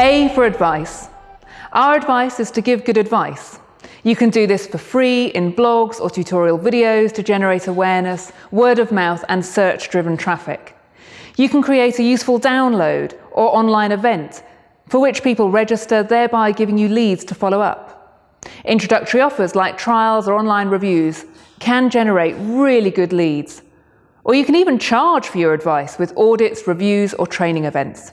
A for advice. Our advice is to give good advice. You can do this for free in blogs or tutorial videos to generate awareness, word of mouth and search-driven traffic. You can create a useful download or online event for which people register, thereby giving you leads to follow up. Introductory offers like trials or online reviews can generate really good leads. Or you can even charge for your advice with audits, reviews or training events.